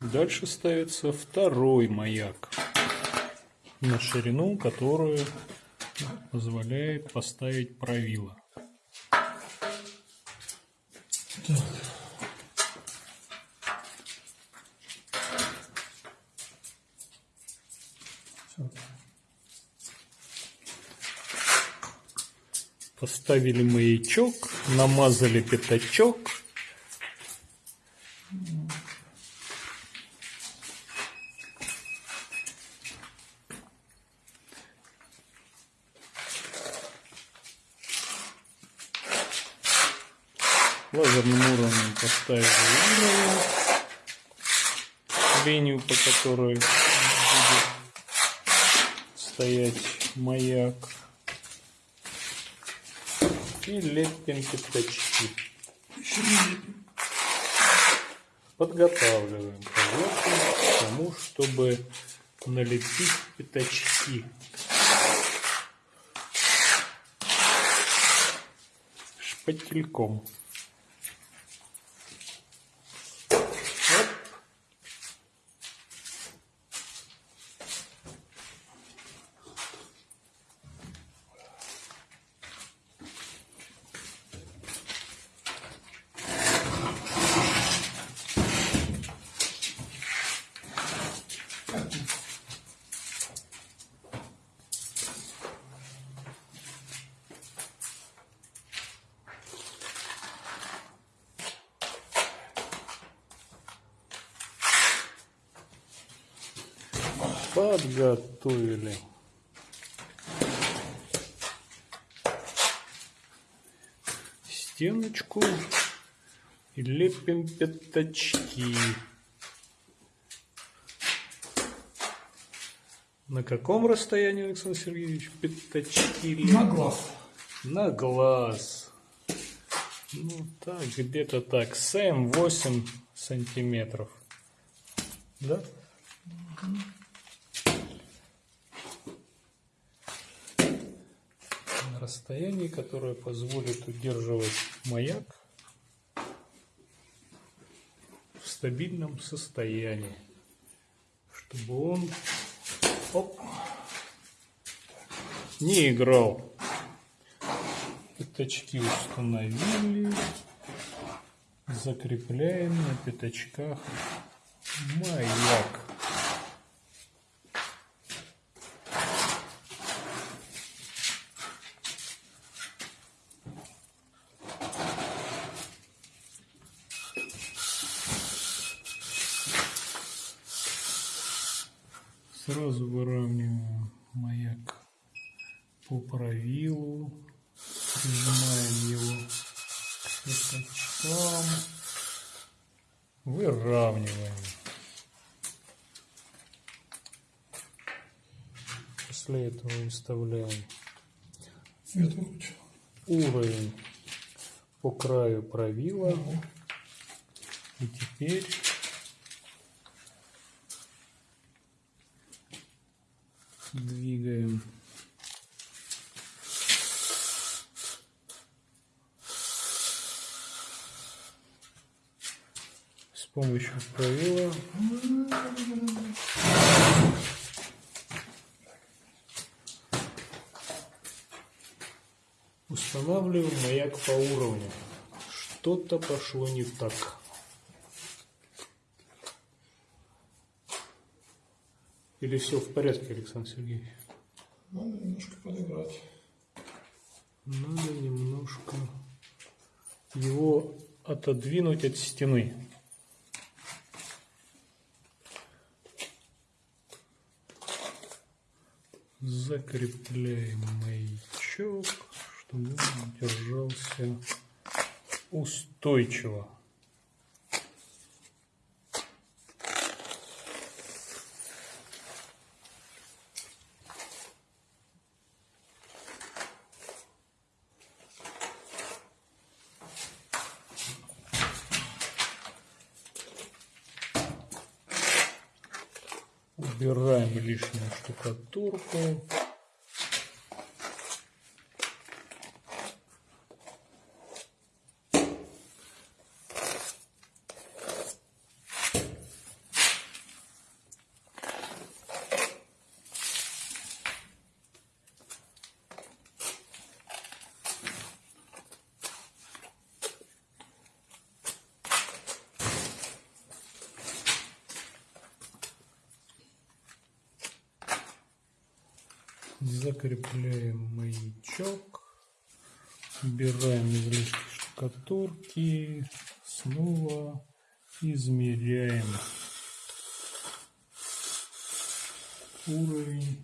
Дальше ставится второй маяк на ширину, которую позволяет поставить правило. Поставили маячок, намазали пятачок. Лазерным уровнем поставили уровень, линию, по которой будет стоять маяк и лепим пятачки. Подготавливаем поверхность к тому, чтобы налепить пятачки. Шпательком. Подготовили. Стеночку и лепим пятачки. На каком расстоянии, Александр Сергеевич, пятачки? На глаз. На глаз. Ну так, где-то так, 7-8 сантиметров. Да? Угу. Расстоянии, которое позволит удерживать маяк в стабильном состоянии, чтобы он оп, не играл. Пятачки установили, закрепляем на пятачках маяк. Сразу выравниваем маяк по правилу, прижимаем его к пятачкам, выравниваем. После этого выставляем уровень по краю правила. И теперь двигаем. С помощью правила устанавливаем маяк по уровню. Что-то пошло не так. Или все в порядке, Александр Сергеевич? Надо немножко подыграть. Надо немножко его отодвинуть от стены. Закрепляем маячок, чтобы он держался устойчиво. убираем лишнюю штукатурку. Закрепляем маячок. Убираем излишки штукатурки. Снова измеряем уровень.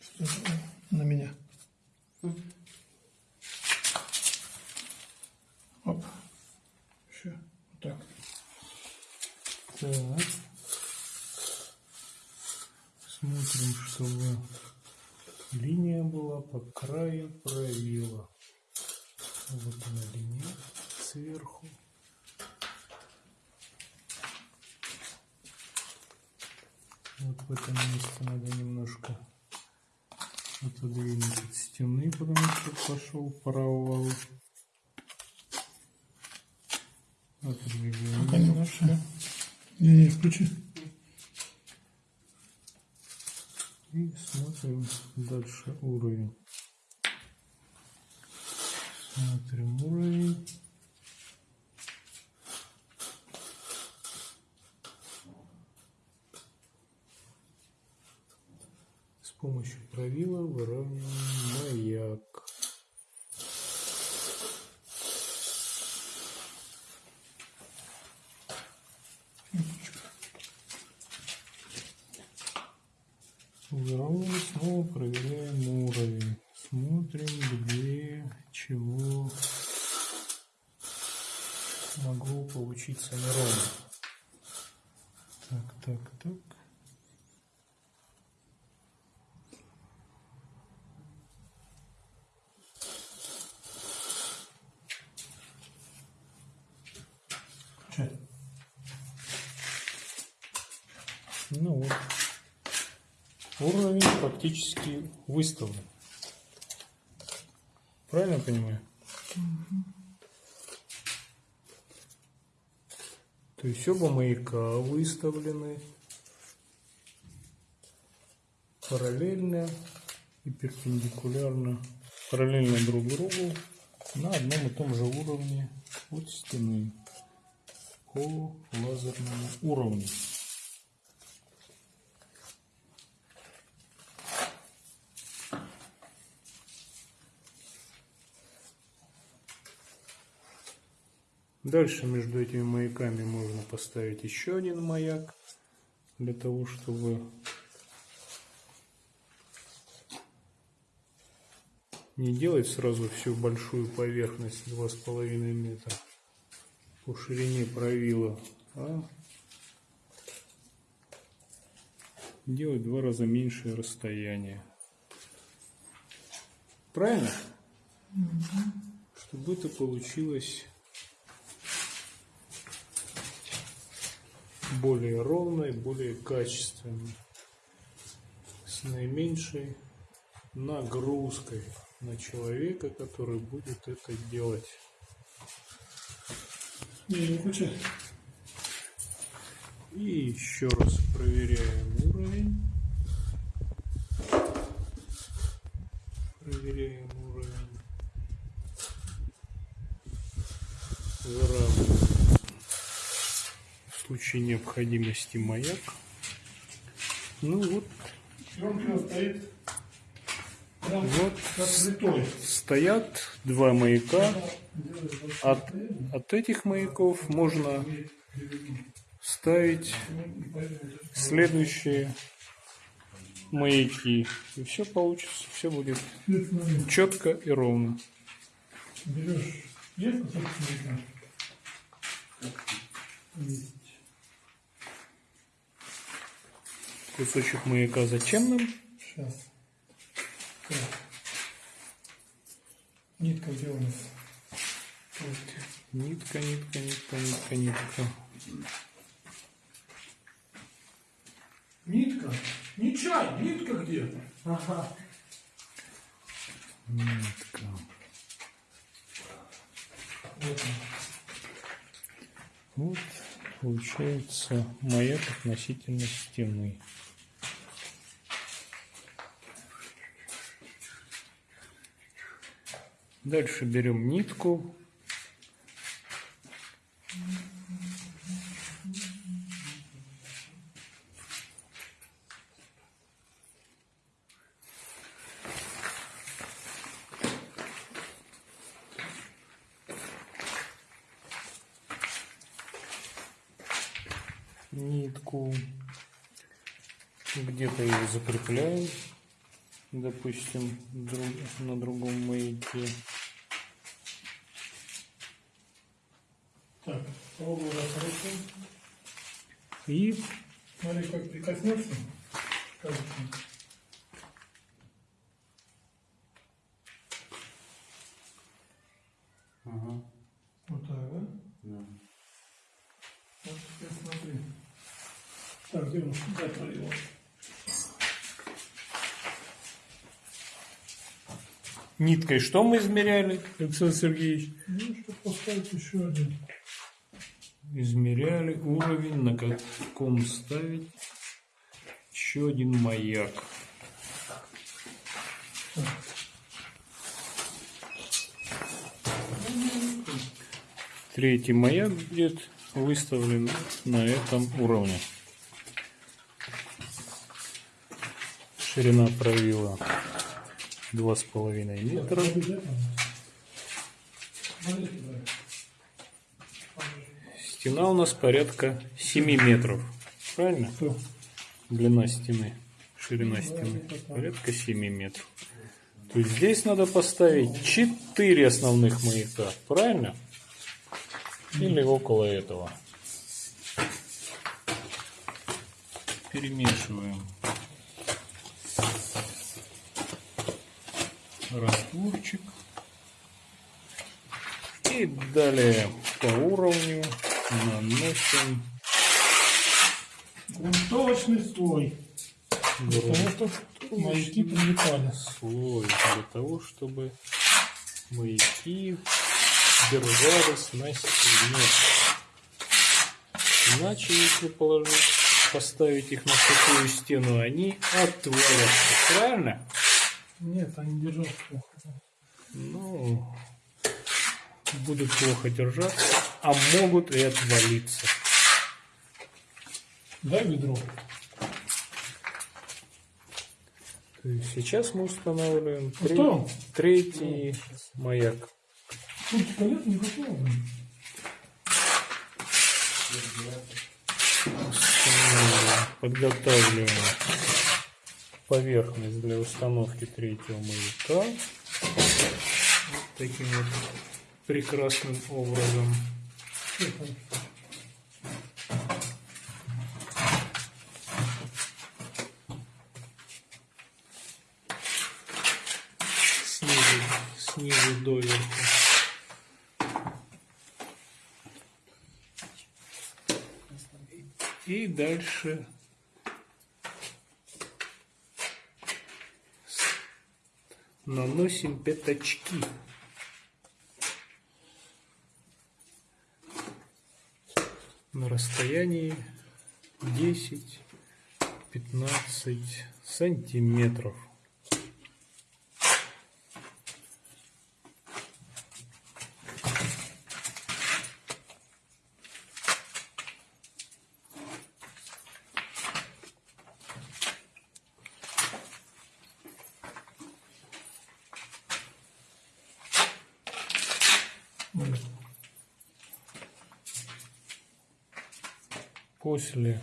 Что это? На меня. Оп. Еще. Вот так. Так. Смотрим, чтобы линия была по краю правила. Вот она линия сверху. Вот в этом месте надо немножко отодвинуть от стены, потому пошел провал. Отодвигаем Пока немножко. Не, не, включи. И смотрим дальше уровень. Смотрим уровень. С помощью правила выравниваем маяк. Выравниваем, снова проверяем уровень. Смотрим, где, чего могло получиться неровно. Так, так, так. Включай. Ну вот. Уровень фактически выставлен. Правильно понимаю? То есть оба маяка выставлены параллельно и перпендикулярно, параллельно друг другу на одном и том же уровне от стены по лазерному уровню. Дальше между этими маяками можно поставить еще один маяк для того, чтобы не делать сразу всю большую поверхность 2,5 метра по ширине правила, а делать в два раза меньшее расстояние. Правильно? Чтобы это получилось более ровной, более качественной, с наименьшей нагрузкой на человека, который будет это делать. И еще раз проверяем уровень. Проверяем уровень. Выравниваем случае необходимости маяк. Ну вот, вот стоят два маяка. От, от этих маяков можно ставить следующие маяки. И все получится, все будет четко и ровно. Берешь. Есть кусок цвета? Есть. Кусочек маяка зачем нам? Сейчас. Так. Нитка где у нас? Вот. Нитка, нитка, нитка, нитка, нитка. Нитка? Не чай, нитка где? Ага. Нитка. Вот. Вот получается маяк относительно стены. Дальше берем нитку. нитку где-то ее закрепляем допустим друг, на другом Пробую хорошо. И Смотри, как прикоснется. Кажется. Ага. Вот так, да? Да. Вот теперь смотри. Так, где он? Дай пролил. ниткой что мы измеряли, Александр Сергеевич? Ну, чтобы поставить еще один. Измеряли уровень, на каком ставить еще один маяк. Третий маяк будет выставлен на этом уровне. Ширина правила два с половиной метра. Стена у нас порядка 7 метров. Правильно? Длина стены, ширина стены порядка 7 метров. То есть здесь надо поставить 4 основных маяка, правильно? Или около этого. Перемешиваем растворчик. И далее по уровню наносим Грунтовочный слой. Маяки прилипали. слой для того, чтобы маяки держались на стене. Иначе, если положить, поставить их на сухую стену, они отвалятся. Правильно? Нет, они держат плохо. Ну, будут плохо держаться, а могут и отвалиться. Дай ведро. То есть сейчас мы устанавливаем Ну тре- что? третий маяк. Тут никакого. блин. Устанавливаем, Подготавливаем поверхность для установки третьего маяка. Вот таким вот прекрасным образом. Там? Снизу, снизу доверху. И дальше наносим пятачки. На расстоянии 10-15 сантиметров. После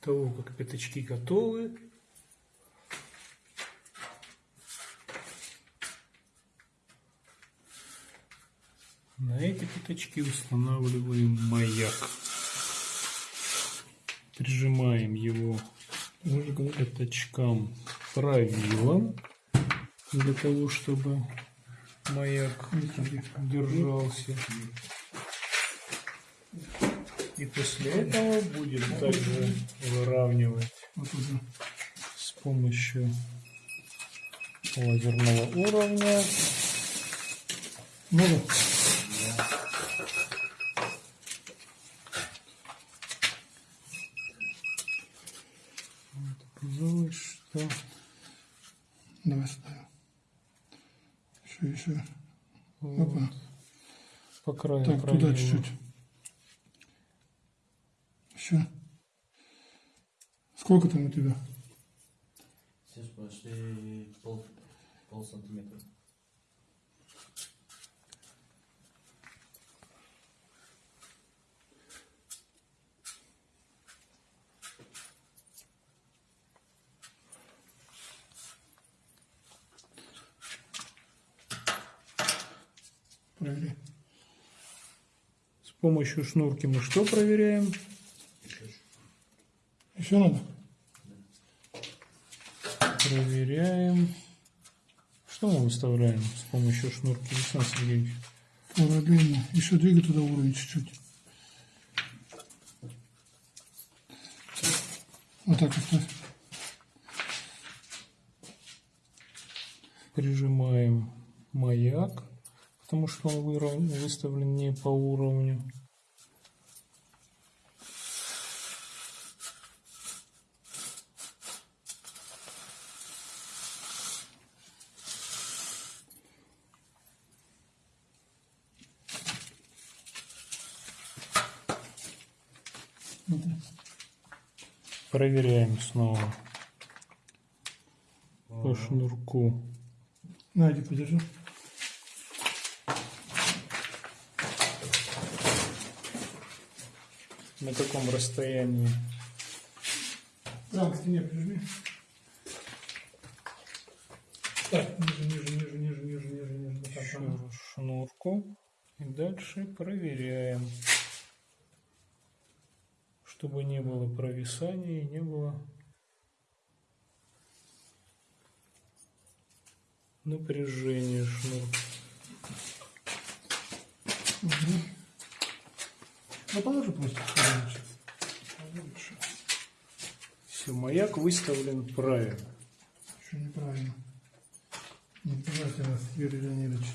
того, как пятачки готовы, на эти пятачки устанавливаем маяк. Прижимаем его к пятачкам правилом, для того, чтобы маяк держался. И после этого будем также выравнивать Вот уже. с помощью лазерного уровня. Много? Казалось, что Давай ставим. Еще, еще. вот Опа. по краю Так, туда чуть-чуть. Че? Сколько там у тебя? Сейчас почти пол, пол сантиметра. Проверяем. С помощью шнурки мы что проверяем? Еще надо? Проверяем. Что мы выставляем с помощью шнурки, Александр Сергеевич? Уровень. Еще двигай туда уровень чуть-чуть. Вот так оставь. Прижимаем маяк, потому что он выставлен не по уровню. Смотри. Проверяем снова по шнурку. Надя, подержи. На каком расстоянии? Прямо к стене прижми. Так, ниже, ниже, ниже, ниже, ниже, ниже, ниже. Еще шнурку. И дальше проверяем. Чтобы не было провисания и не было напряжения шнурка. Мгм. Ну, положи просто. Лучше. Все, маяк выставлен правильно. Еще неправильно. Не пугайте нас, Юрий Леонидович.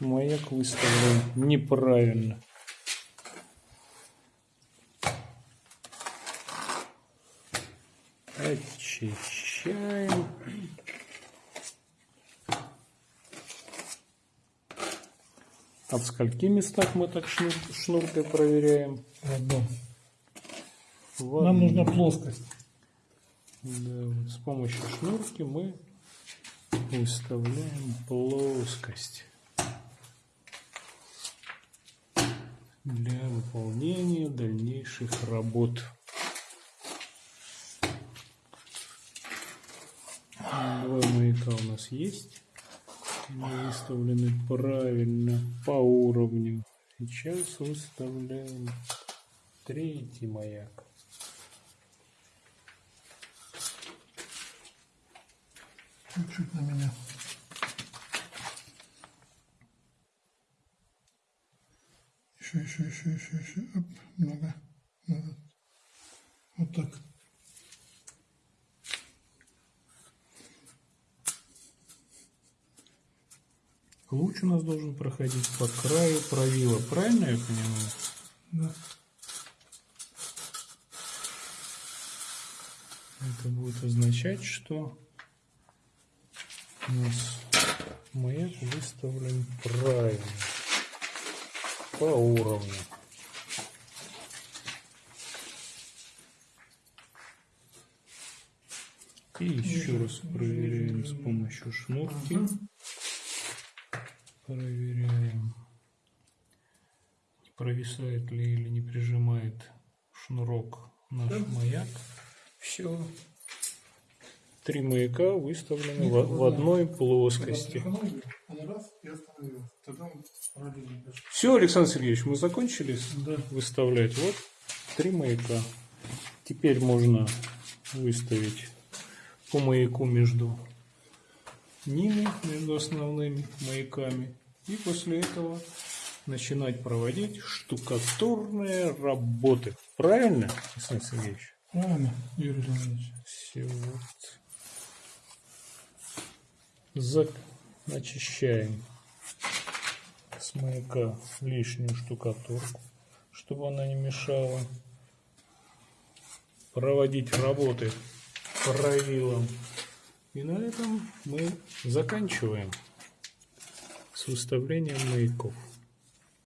Маяк выставлен неправильно. Очищаем. А в скольки местах мы так шнур, шнуркой проверяем? В одном. В Нам нужна плоскость. Да, вот с помощью шнурки мы выставляем плоскость для выполнения дальнейших работ. Два маяка у нас есть. Они выставлены правильно по уровню. Сейчас выставляем третий маяк. Чуть-чуть на меня. Еще, еще, еще, еще, еще. Оп, много. Назад. Вот так. Луч у нас должен проходить по краю правила, правильно я понимаю? Да. Это будет означать, что у нас маяк выставлен правильно, по уровню. И еще раз проверяем с помощью шнурки. Проверяем, не провисает ли или не прижимает шнурок наш маяк. Все. Три маяка выставлены в, в одной плоскости. Все, Александр Сергеевич, мы закончили Да. выставлять. Вот три маяка. Теперь можно выставить по маяку между ними, между основными маяками. И после этого начинать проводить штукатурные работы. Правильно, Александр Сергеевич? Правильно, Юрий Леонидович. Все вот. За... Очищаем с маяка лишнюю штукатурку, чтобы она не мешала проводить работы правилам. И на этом мы заканчиваем с выставлением маяков.